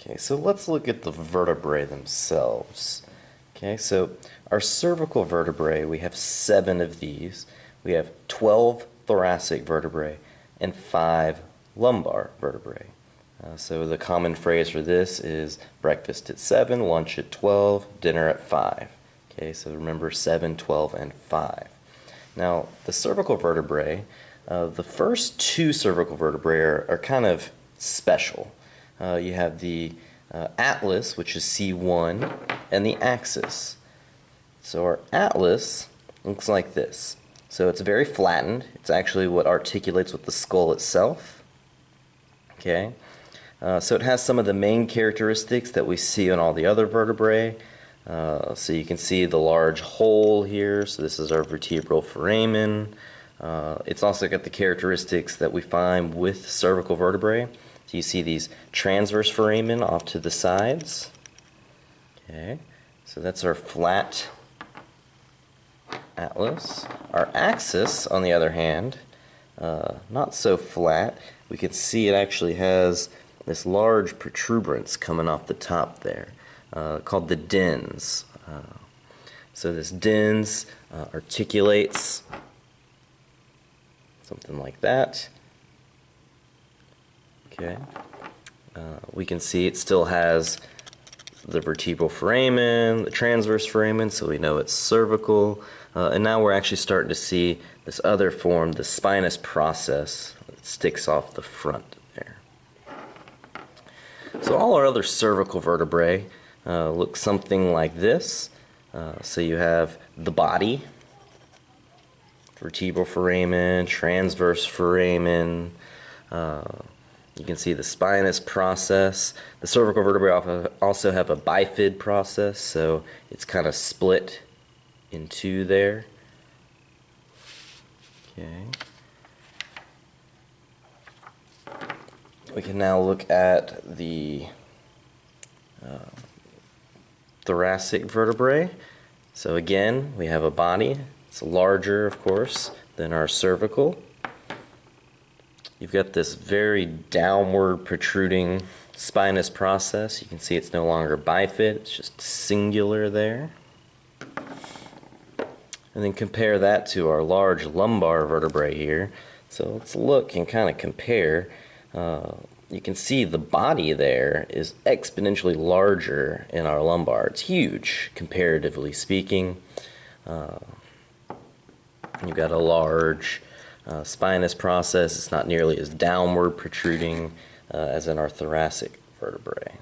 Okay, so let's look at the vertebrae themselves. Okay, so our cervical vertebrae, we have seven of these. We have 12 thoracic vertebrae and five lumbar vertebrae. Uh, so the common phrase for this is breakfast at 7, lunch at 12, dinner at 5. Okay, so remember 7, 12, and 5. Now, the cervical vertebrae, uh, the first two cervical vertebrae are, are kind of special. Uh, you have the uh, atlas, which is C1, and the axis. So our atlas looks like this. So it's very flattened. It's actually what articulates with the skull itself. Okay. Uh, so it has some of the main characteristics that we see on all the other vertebrae. Uh, so you can see the large hole here. So this is our vertebral foramen. Uh, it's also got the characteristics that we find with cervical vertebrae. So you see these transverse foramen off to the sides. Okay, so that's our flat atlas. Our axis, on the other hand, uh, not so flat. We can see it actually has this large protuberance coming off the top there uh, called the dens. Uh, so this dens uh, articulates something like that. Okay. Uh, we can see it still has the vertebral foramen, the transverse foramen, so we know it's cervical. Uh, and now we're actually starting to see this other form, the spinous process that sticks off the front there. So all our other cervical vertebrae uh, look something like this. Uh, so you have the body, vertebral foramen, transverse foramen, uh, you can see the spinous process. The cervical vertebrae also have a bifid process, so it's kind of split in two there. Okay. We can now look at the uh, thoracic vertebrae. So again, we have a body. It's larger, of course, than our cervical. You've got this very downward protruding spinous process. You can see it's no longer bifid, it's just singular there. And then compare that to our large lumbar vertebrae here. So let's look and kind of compare. Uh, you can see the body there is exponentially larger in our lumbar. It's huge, comparatively speaking. Uh, you've got a large uh, spinous process. It's not nearly as downward protruding uh, as in our thoracic vertebrae.